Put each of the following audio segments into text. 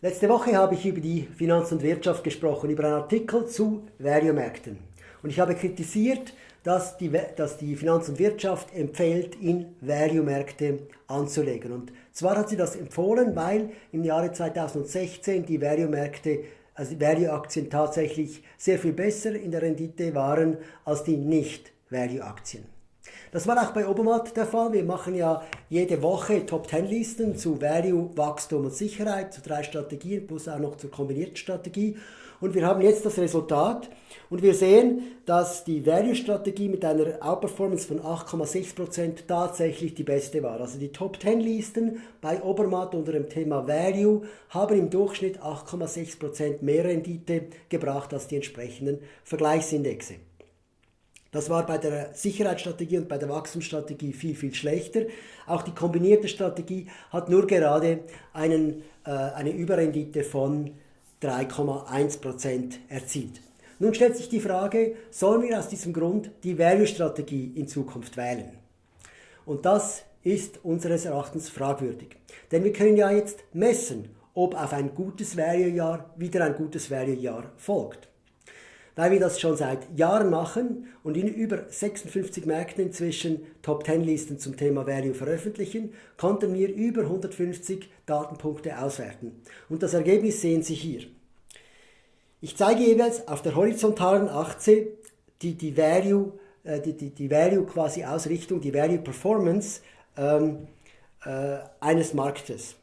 Letzte Woche habe ich über die Finanz und Wirtschaft gesprochen, über einen Artikel zu Value-Märkten. Und ich habe kritisiert, dass die, dass die Finanz und Wirtschaft empfiehlt, in Value-Märkte anzulegen. Und zwar hat sie das empfohlen, weil im Jahre 2016 die Value-Märkte, also Value-Aktien tatsächlich sehr viel besser in der Rendite waren als die Nicht-Value-Aktien. Das war auch bei Obermatt der Fall. Wir machen ja jede Woche Top 10 Listen zu Value, Wachstum und Sicherheit, zu drei Strategien plus auch noch zur kombinierten Strategie. Und wir haben jetzt das Resultat und wir sehen, dass die Value-Strategie mit einer Outperformance von 8,6% tatsächlich die beste war. Also die Top 10 Listen bei Obermatt unter dem Thema Value haben im Durchschnitt 8,6% mehr Rendite gebracht als die entsprechenden Vergleichsindexe. Das war bei der Sicherheitsstrategie und bei der Wachstumsstrategie viel, viel schlechter. Auch die kombinierte Strategie hat nur gerade einen, äh, eine Überrendite von 3,1% erzielt. Nun stellt sich die Frage, sollen wir aus diesem Grund die Value-Strategie in Zukunft wählen? Und das ist unseres Erachtens fragwürdig. Denn wir können ja jetzt messen, ob auf ein gutes Value-Jahr wieder ein gutes Value-Jahr folgt. Weil wir das schon seit Jahren machen und in über 56 Märkten inzwischen Top 10 Listen zum Thema Value veröffentlichen, konnten wir über 150 Datenpunkte auswerten. Und das Ergebnis sehen Sie hier. Ich zeige jeweils auf der horizontalen Achse die, die Value, äh, die, die, die Value quasi Ausrichtung, die Value Performance ähm, äh, eines Marktes.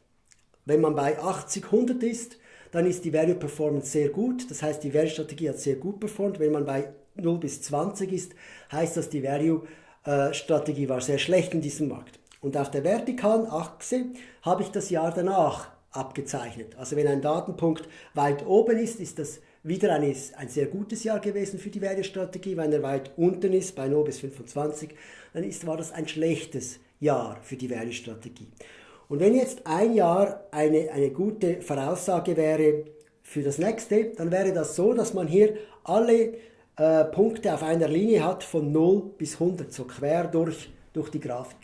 Wenn man bei 80, 100 ist, dann ist die Value Performance sehr gut. Das heißt, die Value Strategie hat sehr gut performt. Wenn man bei 0 bis 20 ist, heißt das, die Value äh, Strategie war sehr schlecht in diesem Markt. Und auf der vertikalen Achse habe ich das Jahr danach abgezeichnet. Also wenn ein Datenpunkt weit oben ist, ist das wieder ein, ein sehr gutes Jahr gewesen für die Value-Strategie. Wenn er weit unten ist, bei 0 bis 25, dann ist, war das ein schlechtes Jahr für die Value-Strategie. Und wenn jetzt ein Jahr eine, eine gute Voraussage wäre für das nächste, dann wäre das so, dass man hier alle äh, Punkte auf einer Linie hat von 0 bis 100, so quer durch, durch die Grafik.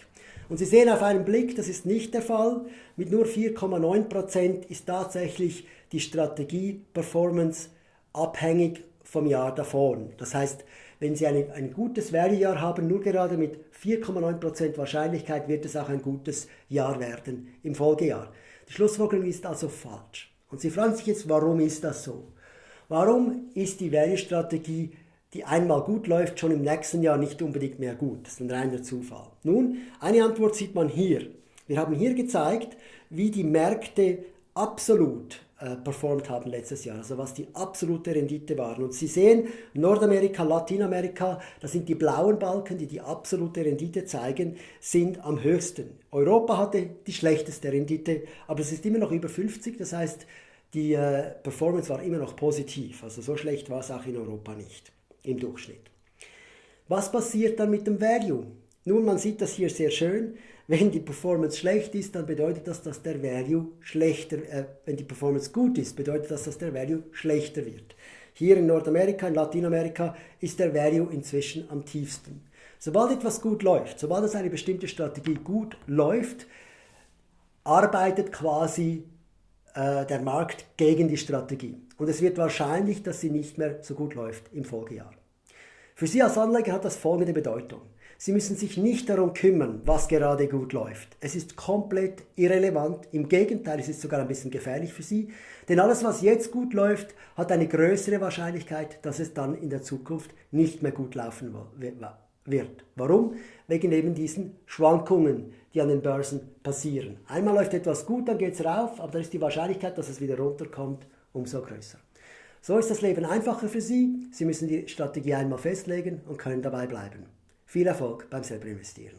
Und Sie sehen auf einen Blick, das ist nicht der Fall. Mit nur 4,9% ist tatsächlich die Strategie-Performance abhängig vom Jahr davor. Das heißt, wenn Sie eine, ein gutes Value-Jahr haben, nur gerade mit 4,9% Wahrscheinlichkeit wird es auch ein gutes Jahr werden im Folgejahr. Die Schlussfolgerung ist also falsch. Und Sie fragen sich jetzt, warum ist das so? Warum ist die Value-Strategie, die einmal gut läuft, schon im nächsten Jahr nicht unbedingt mehr gut? Das ist ein reiner Zufall. Nun, eine Antwort sieht man hier. Wir haben hier gezeigt, wie die Märkte absolut äh, performt haben letztes Jahr, also was die absolute Rendite waren. Und Sie sehen, Nordamerika, Lateinamerika, das sind die blauen Balken, die die absolute Rendite zeigen, sind am höchsten. Europa hatte die schlechteste Rendite, aber es ist immer noch über 50, das heißt, die äh, Performance war immer noch positiv. Also so schlecht war es auch in Europa nicht im Durchschnitt. Was passiert dann mit dem Value? Nun, man sieht das hier sehr schön. Wenn die Performance schlecht ist, dann bedeutet das, dass der Value schlechter, äh, wenn die Performance gut ist, bedeutet das, dass der Value schlechter wird. Hier in Nordamerika, in Lateinamerika ist der Value inzwischen am tiefsten. Sobald etwas gut läuft, sobald es eine bestimmte Strategie gut läuft, arbeitet quasi äh, der Markt gegen die Strategie. Und es wird wahrscheinlich, dass sie nicht mehr so gut läuft im Folgejahr. Für Sie als Anleger hat das folgende Bedeutung. Sie müssen sich nicht darum kümmern, was gerade gut läuft. Es ist komplett irrelevant. Im Gegenteil, es ist sogar ein bisschen gefährlich für Sie. Denn alles, was jetzt gut läuft, hat eine größere Wahrscheinlichkeit, dass es dann in der Zukunft nicht mehr gut laufen wird. Warum? Wegen eben diesen Schwankungen, die an den Börsen passieren. Einmal läuft etwas gut, dann geht es rauf, aber dann ist die Wahrscheinlichkeit, dass es wieder runterkommt, umso größer. So ist das Leben einfacher für Sie. Sie müssen die Strategie einmal festlegen und können dabei bleiben. Viel Erfolg beim selber investieren.